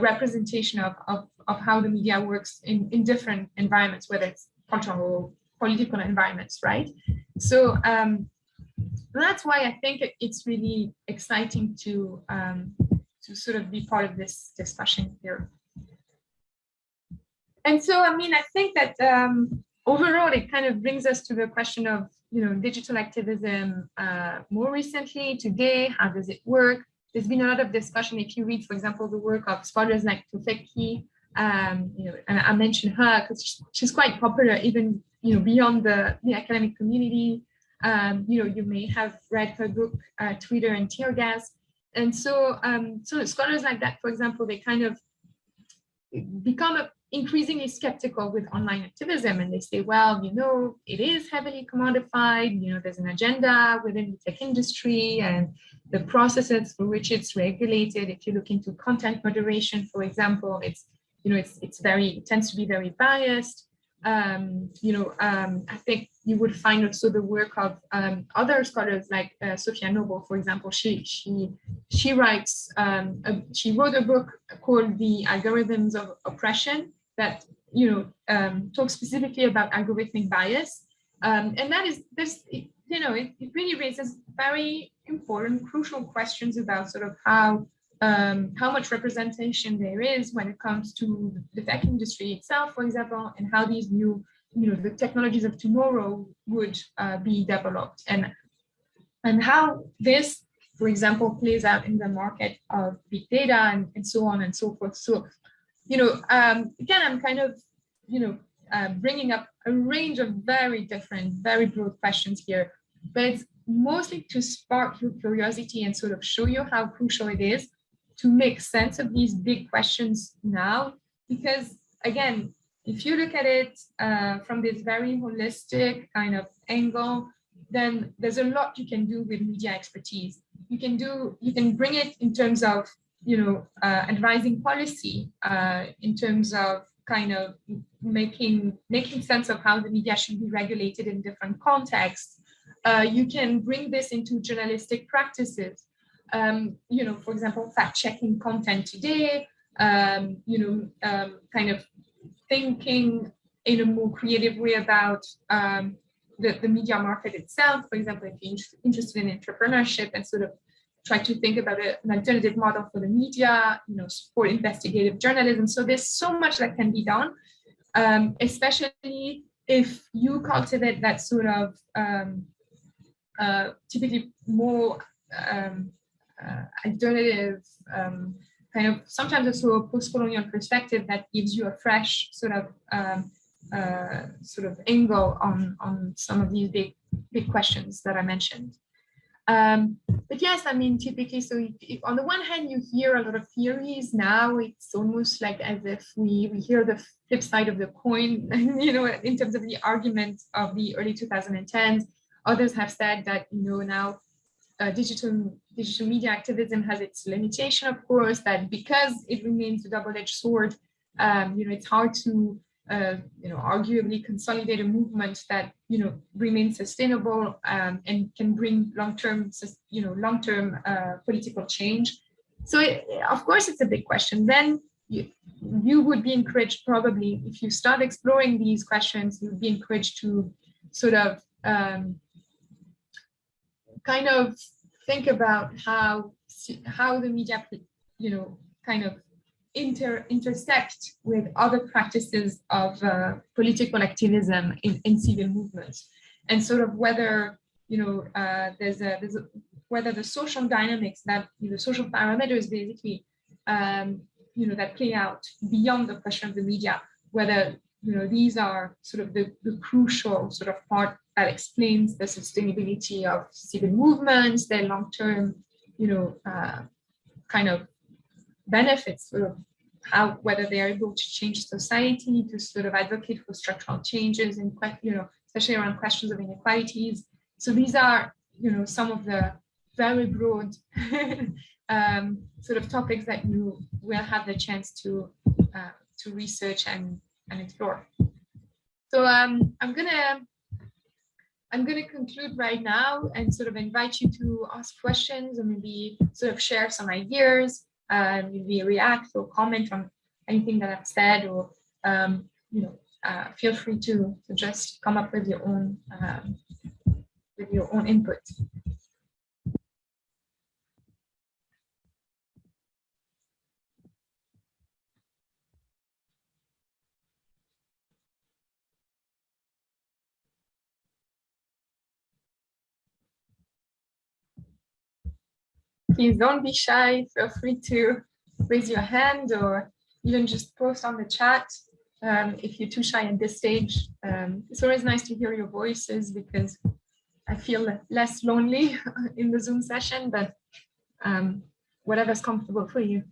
S1: representation of, of, of how the media works in, in different environments, whether it's cultural, or political environments, right? So um, that's why I think it's really exciting to um, to sort of be part of this discussion here. And so, I mean, I think that um, overall, it kind of brings us to the question of, you know, digital activism uh, more recently, today, how does it work? There's been a lot of discussion. If you read, for example, the work of scholars like Tufekci, um, you know, and I mentioned her because she's quite popular even, you know, beyond the, the academic community. Um, you know, you may have read her book, uh, Twitter and Tear Gas. And so, um, so scholars like that, for example, they kind of become a, increasingly skeptical with online activism and they say, well, you know, it is heavily commodified, you know, there's an agenda within the tech industry and the processes for which it's regulated. If you look into content moderation, for example, it's, you know, it's, it's very, it tends to be very biased. Um, you know, um, I think you would find also the work of um, other scholars like uh, Safiya Noble, for example. She she she writes um, a, she wrote a book called The Algorithms of Oppression that you know um, talks specifically about algorithmic bias, um, and that is this you know it, it really raises very important, crucial questions about sort of how um, how much representation there is when it comes to the tech industry itself, for example, and how these new you know, the technologies of tomorrow would uh, be developed and, and how this, for example, plays out in the market of big data and, and so on and so forth. So, you know, um, again, I'm kind of, you know, uh, bringing up a range of very different, very broad questions here, but it's mostly to spark your curiosity and sort of show you how crucial it is to make sense of these big questions now, because again, if you look at it uh, from this very holistic kind of angle, then there's a lot you can do with media expertise. You can do, you can bring it in terms of, you know, uh, advising policy, uh, in terms of kind of making making sense of how the media should be regulated in different contexts. Uh, you can bring this into journalistic practices. Um, you know, for example, fact checking content today. Um, you know, um, kind of thinking in a more creative way about um, the, the media market itself. For example, if you're interested in entrepreneurship and sort of try to think about a, an alternative model for the media, you know, support investigative journalism. So there's so much that can be done, um, especially if you cultivate that sort of um, uh, typically more um, uh, alternative um, kind of sometimes also a post-colonial perspective that gives you a fresh sort of um, uh, sort of angle on on some of these big big questions that I mentioned. Um, but yes, I mean, typically, so if, if on the one hand, you hear a lot of theories now, it's almost like as if we, we hear the flip side of the coin, [LAUGHS] you know, in terms of the argument of the early 2010s. Others have said that, you know, now uh, digital digital media activism has its limitation, of course, that because it remains a double-edged sword, um, you know, it's hard to, you know, arguably consolidate a movement that, you know, remains sustainable um, and can bring long-term, you know, long-term uh, political change. So, it, of course, it's a big question. Then you, you would be encouraged probably, if you start exploring these questions, you would be encouraged to sort of um, kind of think about how how the media, you know, kind of inter intersect with other practices of uh, political activism in, in civil movements, and sort of whether you know uh, there's a there's a, whether the social dynamics that you know, social parameters basically um, you know that play out beyond the question of the media, whether you know these are sort of the, the crucial sort of part that explains the sustainability of civil movements, their long-term, you know, uh, kind of benefits, sort of how whether they are able to change society, to sort of advocate for structural changes, and you know, especially around questions of inequalities. So these are, you know, some of the very broad [LAUGHS] um, sort of topics that you will have the chance to uh, to research and and explore. So um, I'm gonna I'm gonna conclude right now and sort of invite you to ask questions or maybe sort of share some ideas, uh, maybe react or comment on anything that I've said or um, you know uh, feel free to, to just come up with your own um, with your own input. Please don't be shy. Feel free to raise your hand or even just post on the chat um, if you're too shy at this stage. Um, it's always nice to hear your voices because I feel less lonely [LAUGHS] in the Zoom session, but um, whatever's comfortable for you.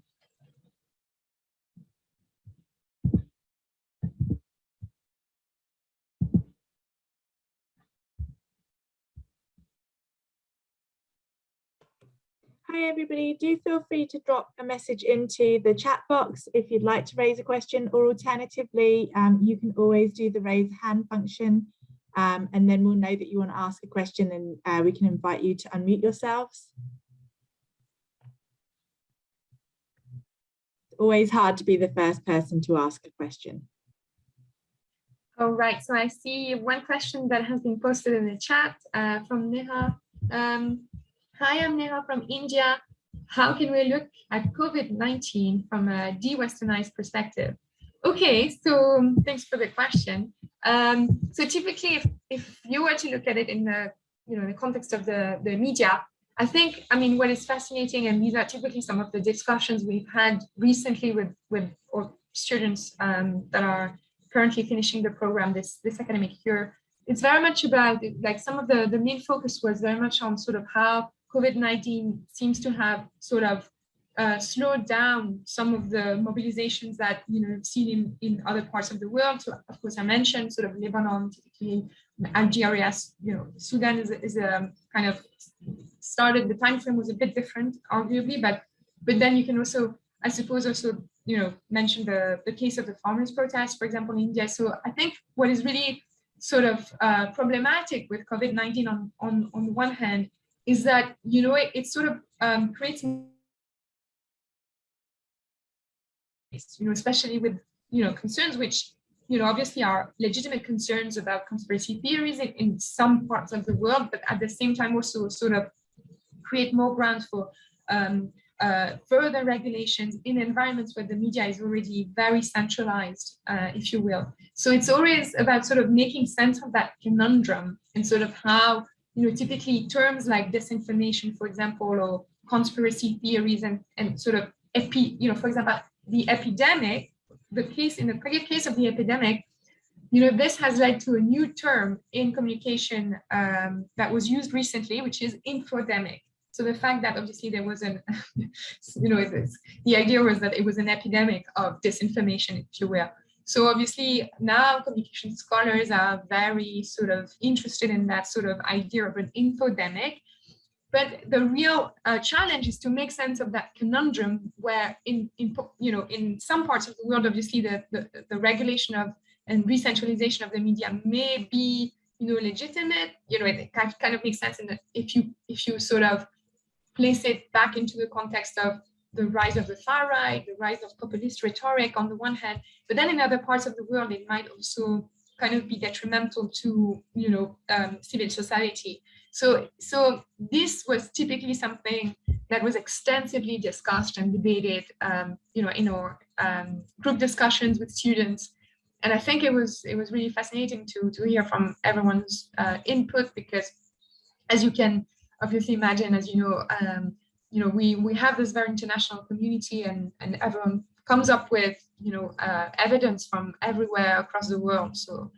S2: Hi everybody, do feel free to drop a message into the chat box if you'd like to raise a question or alternatively um, you can always do the raise hand function um, and then we'll know that you want to ask a question and uh, we can invite you to unmute yourselves. It's always hard to be the first person to ask a question.
S1: All right, so I see one question that has been posted in the chat uh, from Neha. Um, Hi, I'm Neha from India. How can we look at COVID-19 from a de-westernized perspective? Okay, so um, thanks for the question. Um, so typically, if, if you were to look at it in the, you know, the context of the, the media, I think, I mean, what is fascinating, and these are typically some of the discussions we've had recently with, with or students um, that are currently finishing the program this, this academic year, it's very much about, like some of the, the main focus was very much on sort of how COVID-19 seems to have sort of uh, slowed down some of the mobilizations that you know have seen in, in other parts of the world. So of course I mentioned sort of Lebanon, typically Algeria, you know, Sudan is, is a kind of started, the time frame was a bit different, arguably, but but then you can also, I suppose, also you know, mention the, the case of the farmers' protest, for example, in India. So I think what is really sort of uh, problematic with COVID-19 on, on, on one hand is that, you know, it, it sort of um, creates, you know, especially with, you know, concerns which, you know, obviously are legitimate concerns about conspiracy theories in, in some parts of the world, but at the same time also sort of create more grounds for um, uh, further regulations in environments where the media is already very centralized, uh, if you will. So it's always about sort of making sense of that conundrum and sort of how you know, typically terms like disinformation, for example, or conspiracy theories and, and sort of, you know, for example, the epidemic, the case in the case of the epidemic, you know, this has led to a new term in communication um, that was used recently, which is infodemic. So the fact that obviously there was an, [LAUGHS] you know, the idea was that it was an epidemic of disinformation, if you will. So obviously now communication scholars are very sort of interested in that sort of idea of an infodemic. But the real uh, challenge is to make sense of that conundrum where in, in, you know, in some parts of the world, obviously the, the, the regulation of and re-centralization of the media may be, you know, legitimate, you know, it kind of makes sense in that if you, if you sort of place it back into the context of the rise of the far right, the rise of populist rhetoric on the one hand, but then in other parts of the world, it might also kind of be detrimental to, you know, um, civil society. So, so this was typically something that was extensively discussed and debated, um, you know, in our um, group discussions with students. And I think it was it was really fascinating to to hear from everyone's uh, input because, as you can obviously imagine, as you know, um, you know, we, we have this very international community and, and everyone comes up with, you know, uh, evidence from everywhere across the world. So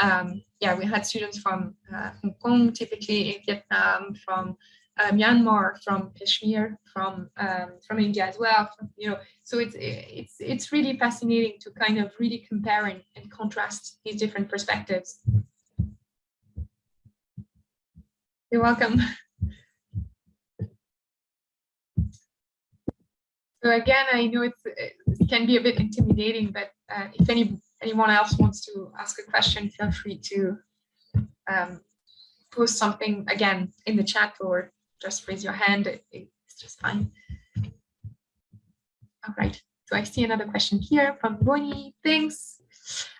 S1: um, yeah, we had students from uh, Hong Kong, typically in Vietnam, from uh, Myanmar, from Kashmir, from um, from India as well. You know, so it's it's it's really fascinating to kind of really compare and, and contrast these different perspectives. You're welcome. [LAUGHS] So again, I know it can be a bit intimidating, but uh, if any anyone else wants to ask a question, feel free to um, post something again in the chat or just raise your hand. It, it's just fine. All right. So I see another question here from Bonnie. Thanks.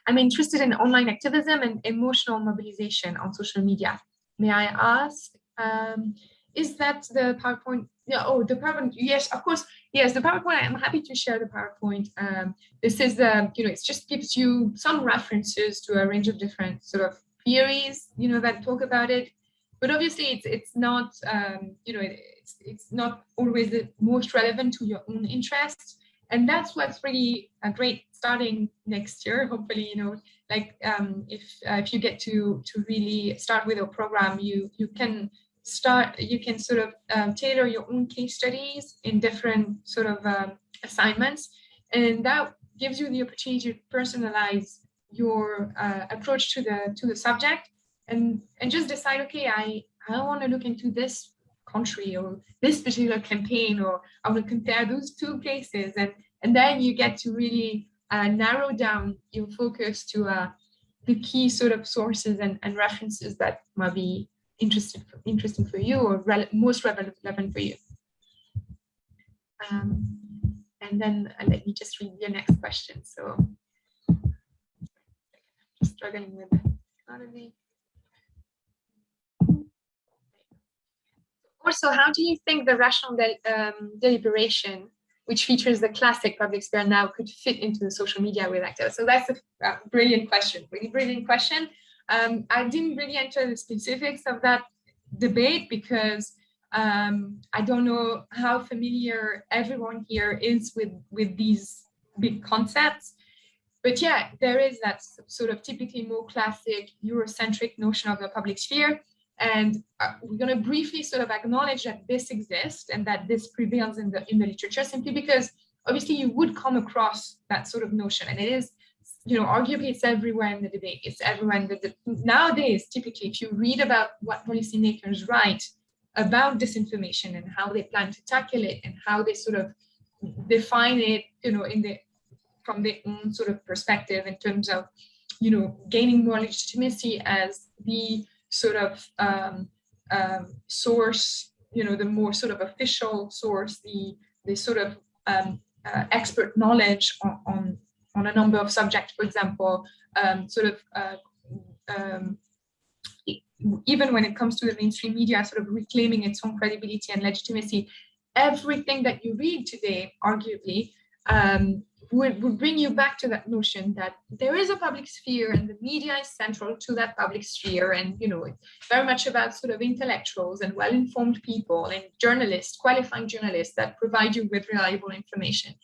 S1: I'm interested in online activism and emotional mobilization on social media. May I ask, um, is that the PowerPoint? Yeah, oh, the PowerPoint. Yes, of course. Yes, the PowerPoint. I'm happy to share the PowerPoint. Um, this is, uh, you know, it just gives you some references to a range of different sort of theories, you know, that talk about it. But obviously, it's it's not, um, you know, it's it's not always the most relevant to your own interests and that's what's really uh, great starting next year hopefully you know like um, if uh, if you get to to really start with a program you you can start you can sort of um, tailor your own case studies in different sort of um, assignments. And that gives you the opportunity to personalize your uh, approach to the to the subject and and just decide okay i i want to look into this country or this particular campaign or I will compare those two cases and and then you get to really uh, narrow down your focus to uh, the key sort of sources and, and references that might be interested for, interesting for you or most relevant for you. Um, and then uh, let me just read your next question. So just struggling with economy. Also, how do you think the rational de um, deliberation, which features the classic public sphere now, could fit into the social media with actors? So that's a uh, brilliant question, really brilliant question. Um, I didn't really enter the specifics of that debate because um, I don't know how familiar everyone here is with, with these big concepts. But yeah, there is that sort of typically more classic Eurocentric notion of the public sphere and uh, we're going to briefly sort of acknowledge that this exists and that this prevails in the in the literature simply because obviously you would come across that sort of notion and it is you know arguably it's everywhere in the debate. It's everywhere in the, nowadays typically if you read about what policymakers write about disinformation and how they plan to tackle it and how they sort of define it you know in the from their own sort of perspective in terms of you know gaining more legitimacy as the sort of um, um, source, you know, the more sort of official source, the, the sort of um, uh, expert knowledge on, on, on, a number of subjects, for example, um, sort of uh, um, even when it comes to the mainstream media, sort of reclaiming its own credibility and legitimacy, everything that you read today, arguably, um, would, would bring you back to that notion that there is a public sphere and the media is central to that public sphere and you know it's very much about sort of intellectuals and well-informed people and journalists qualifying journalists that provide you with reliable information.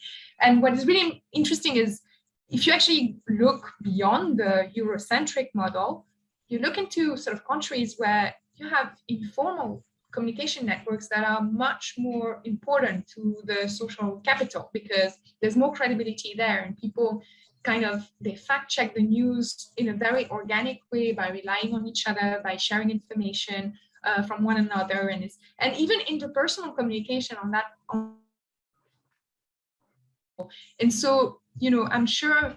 S1: And what is really interesting is if you actually look beyond the eurocentric model you look into sort of countries where you have informal communication networks that are much more important to the social capital because there's more credibility there and people kind of they fact check the news in a very organic way by relying on each other by sharing information uh, from one another. And it's and even interpersonal communication on that and so you know i'm sure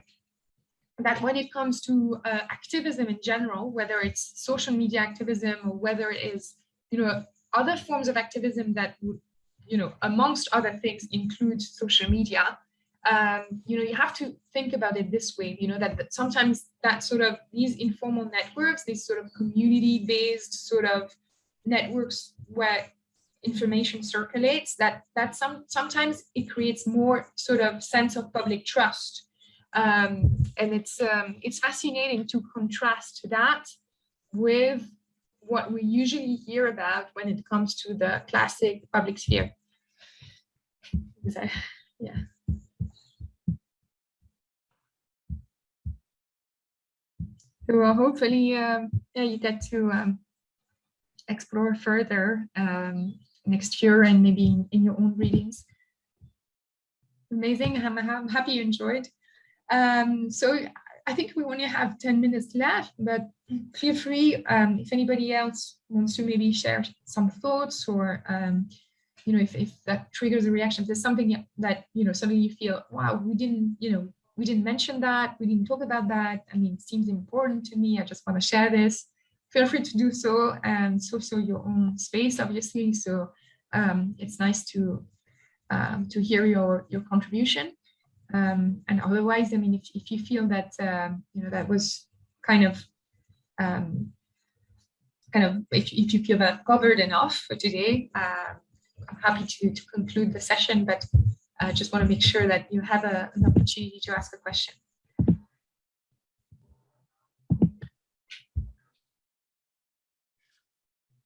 S1: that when it comes to uh, activism in general whether it's social media activism or whether it is you know other forms of activism that would, you know, amongst other things, include social media, um, you know, you have to think about it this way, you know, that, that sometimes that sort of these informal networks, these sort of community-based sort of networks where information circulates, that that some sometimes it creates more sort of sense of public trust. Um, and it's um, it's fascinating to contrast that with what we usually hear about when it comes to the classic public sphere. yeah. So uh, hopefully, um, yeah, you get to um, explore further um, next year and maybe in, in, your own readings. Amazing. I'm, I'm happy you enjoyed. Um, so I think we only have 10 minutes left, but feel free um, if anybody else wants to maybe share some thoughts or, um, you know, if, if that triggers a reaction, if there's something that, you know, something you feel, wow, we didn't, you know, we didn't mention that, we didn't talk about that. I mean, seems important to me. I just want to share this. Feel free to do so and it's also your own space, obviously. So um, it's nice to um, to hear your your contribution. Um, and otherwise, I mean, if, if you feel that um, you know that was kind of um, kind of if, if you feel that covered enough for today, uh, I'm happy to to conclude the session. But I just want to make sure that you have a, an opportunity to ask a question.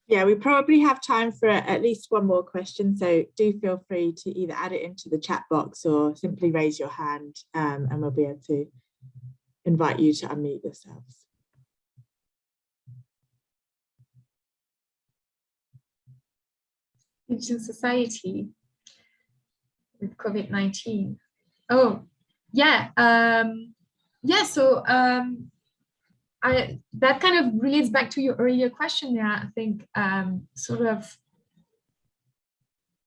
S2: Yeah, we probably have time for at least one more question, so do feel free to either add it into the chat box or simply raise your hand um, and we'll be able to invite you to unmute yourselves.
S1: Digital society with COVID-19. Oh, yeah. Um, yeah, so um, I, that kind of relates back to your earlier question Yeah, I think um, sort of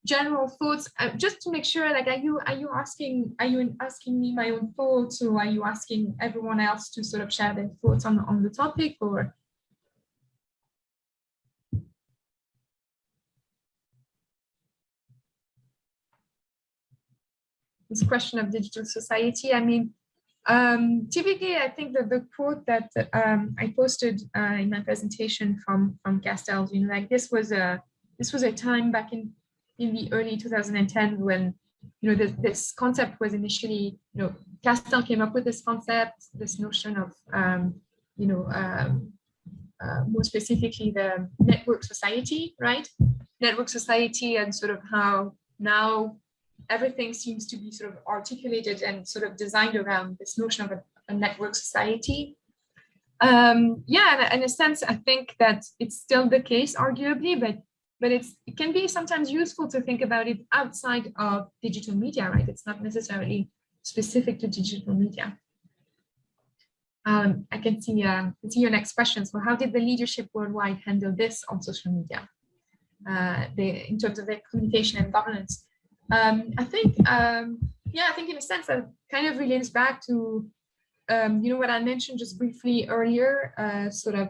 S1: general thoughts, uh, just to make sure, like, are you are you asking are you asking me my own thoughts, or are you asking everyone else to sort of share their thoughts on on the topic, or this question of digital society? I mean, um, typically, I think that the quote that um, I posted uh, in my presentation from from Castells, you know, like this was a this was a time back in in the early 2010 when you know this, this concept was initially you know Castell came up with this concept, this notion of um, you know um, uh, more specifically the network society, right? Network society and sort of how now everything seems to be sort of articulated and sort of designed around this notion of a, a network society. Um, yeah, in a sense, I think that it's still the case, arguably, but but it's it can be sometimes useful to think about it outside of digital media, right? It's not necessarily specific to digital media. Um, I can see, uh, see your next question. So how did the leadership worldwide handle this on social media? Uh, the, in terms of their communication and governance? Um, I think, um, yeah, I think in a sense that kind of relates back to, um, you know, what I mentioned just briefly earlier, uh, sort of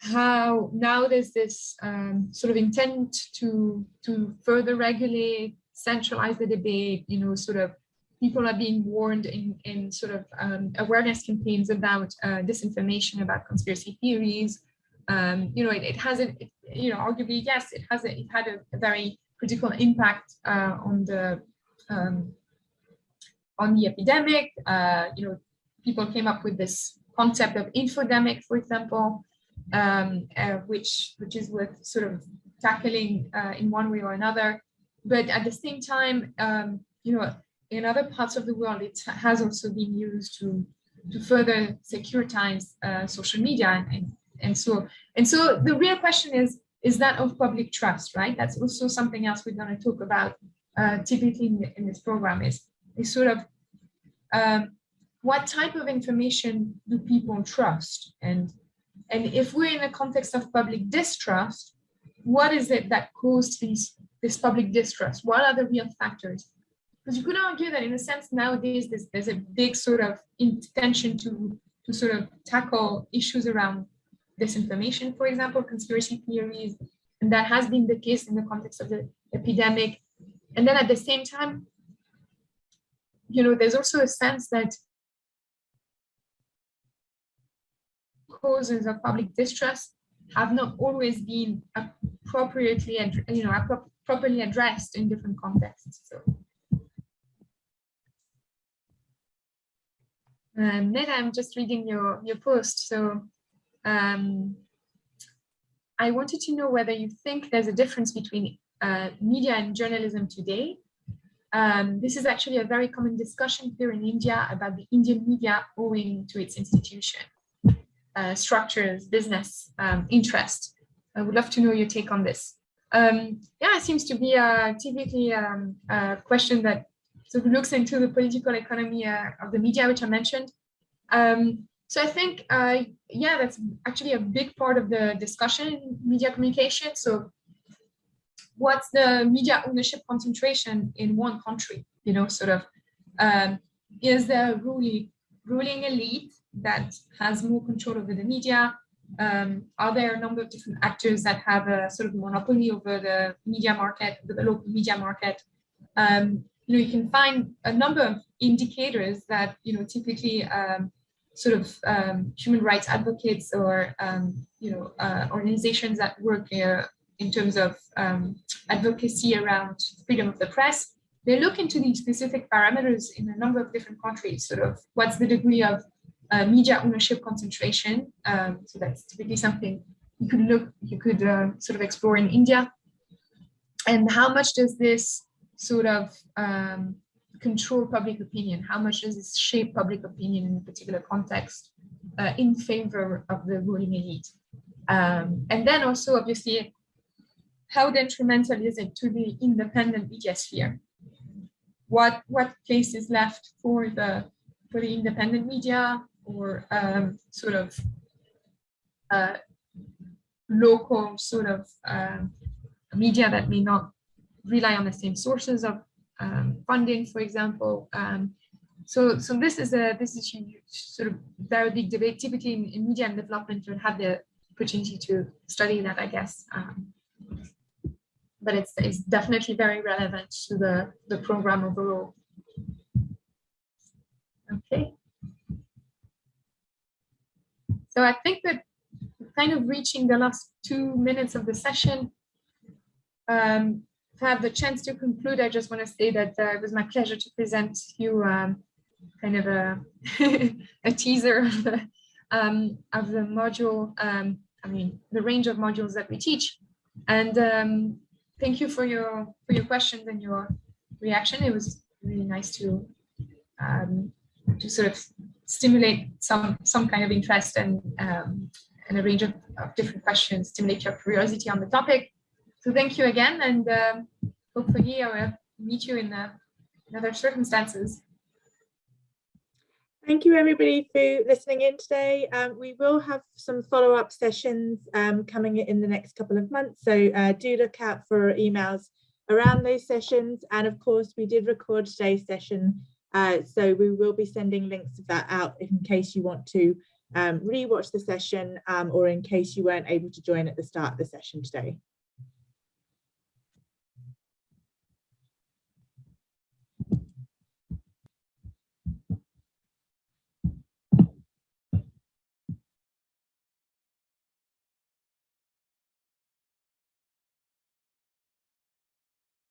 S1: how now there's this um, sort of intent to to further regulate, centralize the debate, you know, sort of people are being warned in, in sort of um, awareness campaigns about uh, disinformation, about conspiracy theories. Um, you know, it, it hasn't, it, you know, arguably, yes, it has a, it had a very critical impact uh, on the um, on the epidemic. Uh, you know, people came up with this concept of infodemic, for example, um, uh, which which is worth sort of tackling in one way or another. But at the same time, um, you know, in other parts of the world, it has also been used to to further securitize uh, social media and, and so and so the real question is is that of public trust, right? That's also something else we're going to talk about uh, typically in, in, this program is, is sort of um, what type of information do people trust? And, and if we're in a context of public distrust, what is it that caused these, this public distrust? What are the real factors? Because you could argue that in a sense nowadays there's, there's a big sort of intention to, to sort of tackle issues around disinformation, for example, conspiracy theories, and that has been the case in the context of the epidemic. And then at the same time, you know, there's also a sense that causes of public distrust have not always been appropriately, and you know, properly addressed in different contexts. So. Um, Ned, I'm just reading your, your post. So um, I wanted to know whether you think there's a difference between uh, media and journalism today. Um, this is actually a very common discussion here in India about the Indian media owing to its institution, uh, structures, business, um, interest. I would love to know your take on this. Um, yeah, it seems to be a typically um, a question that sort of looks into the political economy uh, of the media, which I mentioned. So I think, uh, yeah, that's actually a big part of the discussion in media communication. So what's the media ownership concentration in one country, you know, sort of, um, is there a ruling, ruling elite that has more control over the media? Um, are there a number of different actors that have a sort of monopoly over the media market, the local media market? Um, you know, you can find a number of indicators that, you know, typically um, sort of um, human rights advocates or, um, you know, uh, organizations that work uh, in terms of um, advocacy around freedom of the press, they look into these specific parameters in a number of different countries, sort of what's the degree of uh, media ownership concentration. Um, so that's typically something you could look, you could uh, sort of explore in India. And how much does this sort of um, control public opinion? How much does this shape public opinion in a particular context uh, in favor of the ruling elite? Um, and then also, obviously, how detrimental is it to the independent media sphere? What what place is left for the for the independent media or um, sort of uh, local sort of um, media that may not rely on the same sources of um, funding, for example. Um, so, so this is a this is sort of very big debate. Typically, in, in media and development, you have the opportunity to study that, I guess. Um, but it's it's definitely very relevant to the the program overall. Okay. So I think that kind of reaching the last two minutes of the session. Um, to have the chance to conclude, I just want to say that uh, it was my pleasure to present you um, kind of a, [LAUGHS] a teaser of the, um, of the module, um, I mean, the range of modules that we teach. And um, thank you for your for your questions and your reaction. It was really nice to um, to sort of stimulate some some kind of interest and um, and a range of, of different questions, stimulate your curiosity on the topic. So thank you again, and um, hopefully I will meet you in, uh, other circumstances.
S2: Thank you everybody for listening in today. Um, we will have some follow-up sessions um, coming in the next couple of months, so uh, do look out for emails around those sessions. And of course, we did record today's session, uh, so we will be sending links of that out in case you want to um, re-watch the session um, or in case you weren't able to join at the start of the session today.